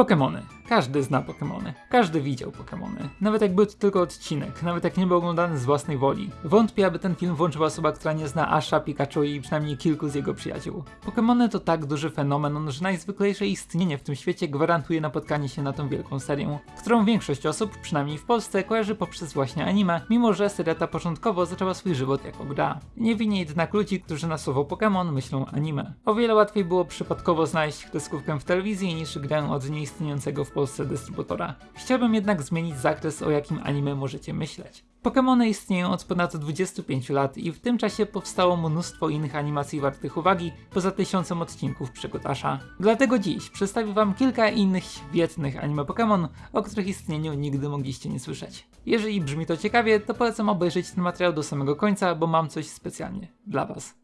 Pokémony. Każdy zna Pokémony. Każdy widział Pokémony. Nawet jak był to tylko odcinek, nawet jak nie był oglądany z własnej woli. Wątpię, aby ten film włączyła osoba, która nie zna Asha, Pikachu i przynajmniej kilku z jego przyjaciół. Pokémony to tak duży fenomen, że najzwyklejsze istnienie w tym świecie gwarantuje napotkanie się na tą wielką serię, którą większość osób, przynajmniej w Polsce, kojarzy poprzez właśnie anime, mimo że seria ta początkowo zaczęła swój żywot jako gra. Nie winię jednak ludzi, którzy na słowo Pokémon myślą anime. O wiele łatwiej było przypadkowo znaleźć kreskówkę w telewizji niż grę od nieistniejącego w Polsce dystrybutora. Chciałbym jednak zmienić zakres, o jakim anime możecie myśleć. Pokémony istnieją od ponad 25 lat i w tym czasie powstało mnóstwo innych animacji wartych uwagi, poza tysiącem odcinków przygód Asha. Dlatego dziś przedstawię wam kilka innych świetnych anime Pokémon, o których istnieniu nigdy mogliście nie słyszeć. Jeżeli brzmi to ciekawie, to polecam obejrzeć ten materiał do samego końca, bo mam coś specjalnie dla was.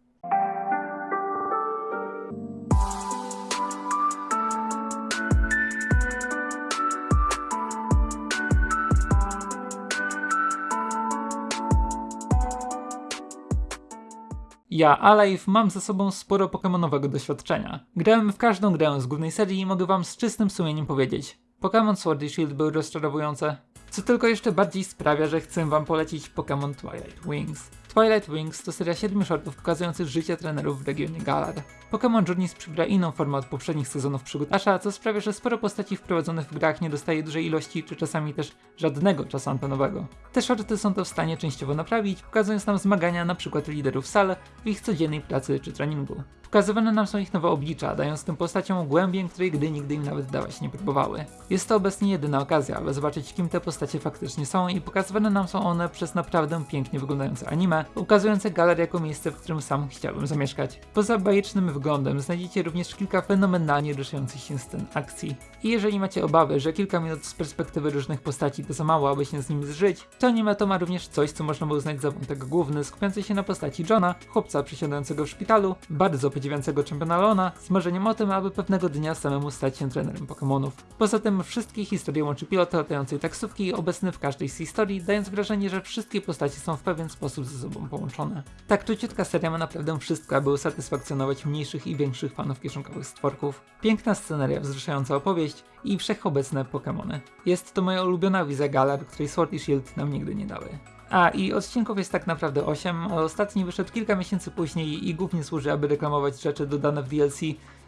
Ja, Alive, mam za sobą sporo pokemonowego doświadczenia. Grałem w każdą grę z głównej serii i mogę wam z czystym sumieniem powiedzieć. Pokémon Sword i Shield były rozczarowujące, co tylko jeszcze bardziej sprawia, że chcę wam polecić Pokémon Twilight Wings. Twilight Wings to seria 7 shortów pokazujących życie trenerów w regionie Galar. Pokémon Journeys przybiera inną formę od poprzednich sezonów przygód Asha, co sprawia, że sporo postaci wprowadzonych w grach nie dostaje dużej ilości, czy czasami też żadnego czasu antenowego. Te shorty są to w stanie częściowo naprawić, pokazując nam zmagania np. liderów sal w ich codziennej pracy czy treningu. Pokazywane nam są ich nowe oblicza, dając tym postaciom głębię, której gdy nigdy im nawet dawać nie próbowały. Jest to obecnie jedyna okazja, aby zobaczyć kim te postacie faktycznie są i pokazywane nam są one przez naprawdę pięknie wyglądające anime, ukazujące Galar jako miejsce, w którym sam chciałbym zamieszkać. Poza bajecznym wyglądem znajdziecie również kilka fenomenalnie ruszających się scen akcji. I jeżeli macie obawy, że kilka minut z perspektywy różnych postaci to za mało, aby się z nim zżyć, to anime to ma również coś, co można by uznać za wątek główny, skupiający się na postaci Johna, chłopca przysiadającego w szpitalu, bardzo podziwiającego czempiona Leona, z marzeniem o tym, aby pewnego dnia samemu stać się trenerem Pokémonów. Poza tym wszystkie historie łączy pilot latającej taksówki obecny w każdej z historii, dając wrażenie, że wszystkie postacie są w pewien sposób ze sobą połączone. Tak króciutka seria ma naprawdę wszystko, aby usatysfakcjonować mniejszych i większych fanów kieszonkowych stworków. Piękna sceneria, wzruszająca opowieść i wszechobecne Pokémony. Jest to moja ulubiona wizja Galar, której Sword i Shield nam nigdy nie dały. A, i odcinków jest tak naprawdę 8, a ostatni wyszedł kilka miesięcy później i głównie służy, aby reklamować rzeczy dodane w DLC,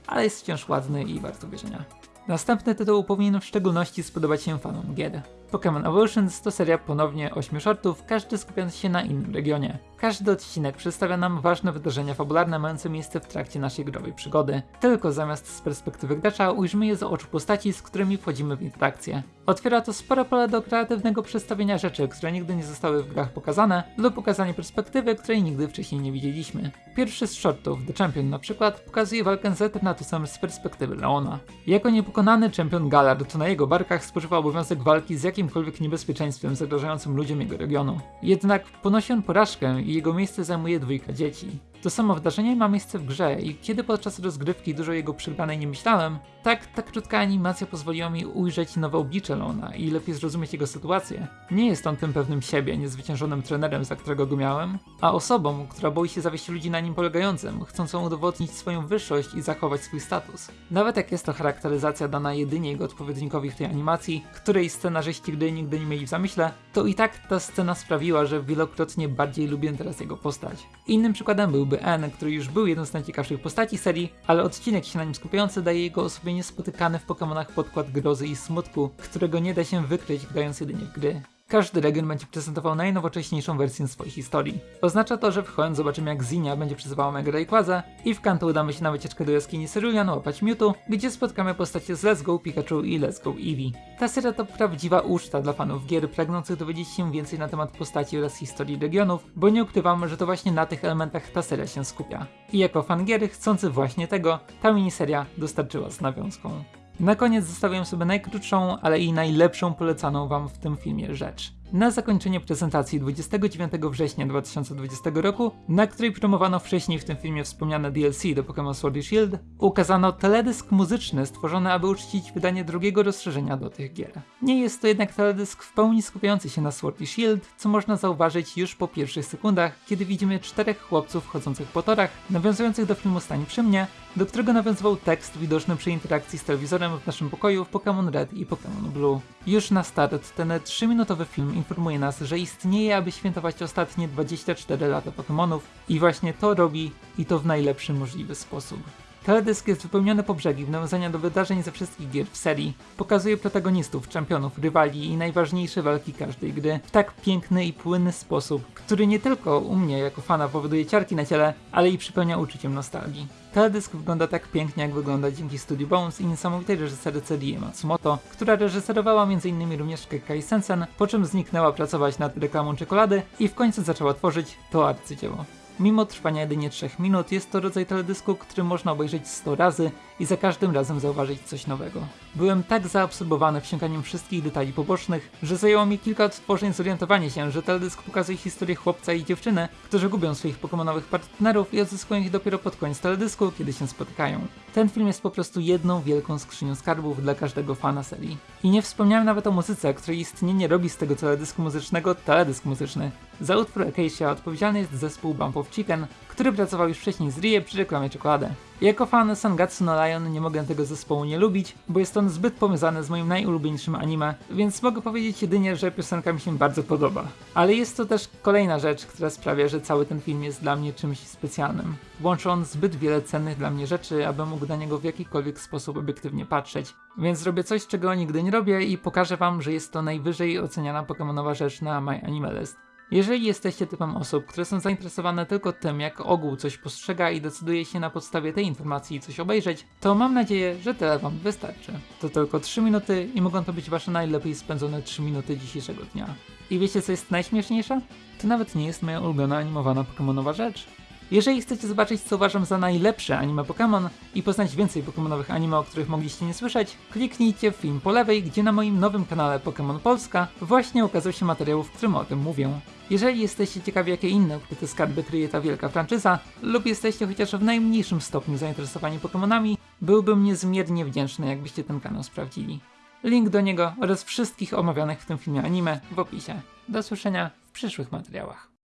ale jest wciąż ładny i wart obejrzenia. Następny tytuł powinien w szczególności spodobać się fanom gier. Pokémon Evolutions to seria ponownie 8 shortów, każdy skupiając się na innym regionie. Każdy odcinek przedstawia nam ważne wydarzenia fabularne mające miejsce w trakcie naszej growej przygody. Tylko zamiast z perspektywy gracza ujrzymy je z oczu postaci, z którymi wchodzimy w interakcję. Otwiera to spore pole do kreatywnego przedstawienia rzeczy, które nigdy nie zostały w grach pokazane, lub pokazanie perspektywy, której nigdy wcześniej nie widzieliśmy. Pierwszy z shortów, The Champion na przykład, pokazuje walkę z Eternatusem z perspektywy Leona. Jako niepokonany czempion Galar, to na jego barkach spoczywa obowiązek walki z jakimkolwiek niebezpieczeństwem zagrażającym ludziom jego regionu. Jednak ponosi on porażkę i jego miejsce zajmuje dwójka dzieci. To samo wydarzenie ma miejsce w grze i kiedy podczas rozgrywki dużo jego przegranej nie myślałem, tak ta krótka animacja pozwoliła mi ujrzeć nowe oblicze Lona i lepiej zrozumieć jego sytuację. Nie jest on tym pewnym siebie, niezwyciężonym trenerem, za którego go miałem, a osobą, która boi się zawieść ludzi na nim polegającym, chcącą udowodnić swoją wyższość i zachować swój status. Nawet jak jest to charakteryzacja dana jedynie jego odpowiednikowi w tej animacji, której scenarzyści gdy nigdy nie mieli w zamyśle, to i tak ta scena sprawiła, że wielokrotnie bardziej lubię teraz jego postać. Innym przykładem był byłby N, który już był jedną z najciekawszych postaci serii, ale odcinek się na nim skupiający daje jego osobie niespotykany w Pokémonach podkład grozy i smutku, którego nie da się wykryć grając jedynie w gry. Każdy region będzie prezentował najnowocześniejszą wersję swojej historii. Oznacza to, że wchodząc zobaczymy jak Zinia będzie przyzywała Mega Rayquaza i w Kanto udamy się na wycieczkę do jaskini Cerulean łapać Mewtwo, gdzie spotkamy postacie z Let's Go Pikachu i Let's Go Eevee. Ta seria to prawdziwa uczta dla fanów gier pragnących dowiedzieć się więcej na temat postaci oraz historii regionów, bo nie ukrywam, że to właśnie na tych elementach ta seria się skupia. I jako fan gier chcący właśnie tego, ta miniseria dostarczyła z nawiązką. Na koniec zostawiam sobie najkrótszą, ale i najlepszą polecaną wam w tym filmie rzecz. na zakończenie prezentacji 29 września 2020 roku, na której promowano wcześniej w tym filmie wspomniane DLC do Pokémon Sword i Shield, ukazano teledysk muzyczny stworzony, aby uczcić wydanie drugiego rozszerzenia do tych gier. Nie jest to jednak teledysk w pełni skupiający się na Sword i Shield, co można zauważyć już po pierwszych sekundach, kiedy widzimy czterech chłopców chodzących po torach, nawiązujących do filmu Stań przy mnie, do którego nawiązywał tekst widoczny przy interakcji z telewizorem w naszym pokoju w Pokémon Red i Pokémon Blue. Już na start ten 3-minutowy film informuje nas, że istnieje, aby świętować ostatnie 24 lata Pokémonów i właśnie to robi i to w najlepszy możliwy sposób. Teledysk jest wypełniony po brzegi w nawiązania do wydarzeń ze wszystkich gier w serii. Pokazuje protagonistów, czempionów, rywali i najważniejsze walki każdej gry w tak piękny i płynny sposób, który nie tylko u mnie jako fana powoduje ciarki na ciele, ale i przypełnia uczuciem nostalgii. Teledysk wygląda tak pięknie, jak wygląda dzięki Studio Bones i niesamowitej reżyserce Rie Matsumoto, która reżyserowała m.in. również Kekai Sensen, po czym zniknęła pracować nad reklamą czekolady i w końcu zaczęła tworzyć to arcydzieło. Mimo trwania jedynie 3 minut, jest to rodzaj teledysku, który można obejrzeć 100 razy i za każdym razem zauważyć coś nowego. Byłem tak zaabsorbowany wsiąkaniem wszystkich detali pobocznych, że zajęło mi kilka odtworzeń zorientowanie się, że teledysk pokazuje historię chłopca i dziewczyny, którzy gubią swoich pokemonowych partnerów i odzyskują ich dopiero pod koniec teledysku, kiedy się spotykają. Ten film jest po prostu jedną wielką skrzynią skarbów dla każdego fana serii. I nie wspomniałem nawet o muzyce, której istnienie robi z tego teledysku muzycznego teledysk muzyczny. Za utwór Acacia odpowiedzialny jest zespół Bump of Chicken, który pracował już wcześniej z Rie przy reklamie czekolady. Jako fan Sangatsu no Lion nie mogę tego zespołu nie lubić, bo jest on zbyt powiązany z moim najulubieńszym anime, więc mogę powiedzieć jedynie, że piosenka mi się bardzo podoba. Ale jest to też kolejna rzecz, która sprawia, że cały ten film jest dla mnie czymś specjalnym. Łączy on zbyt wiele cennych dla mnie rzeczy, abym mógł na niego w jakikolwiek sposób obiektywnie patrzeć. Więc zrobię coś, czego nigdy nie robię i pokażę wam, że jest to najwyżej oceniana pokemonowa rzecz na My Anime List. Jeżeli jesteście typem osób, które są zainteresowane tylko tym, jak ogół coś postrzega i decyduje się na podstawie tej informacji coś obejrzeć, to mam nadzieję, że tyle wam wystarczy. To tylko 3 minuty i mogą to być wasze najlepiej spędzone 3 minuty dzisiejszego dnia. I wiecie co jest najśmieszniejsze? To nawet nie jest moja ulubiona animowana pokemonowa rzecz. Jeżeli chcecie zobaczyć, co uważam za najlepsze anime Pokémon i poznać więcej Pokémonowych anime, o których mogliście nie słyszeć, kliknijcie w film po lewej, gdzie na moim nowym kanale Pokémon Polska właśnie ukazał się materiał, w którym o tym mówię. Jeżeli jesteście ciekawi, jakie inne ukryte skarby kryje ta wielka franczyza, lub jesteście chociaż w najmniejszym stopniu zainteresowani Pokémonami, byłbym niezmiernie wdzięczny, jakbyście ten kanał sprawdzili. Link do niego oraz wszystkich omawianych w tym filmie anime w opisie. Do słyszenia w przyszłych materiałach.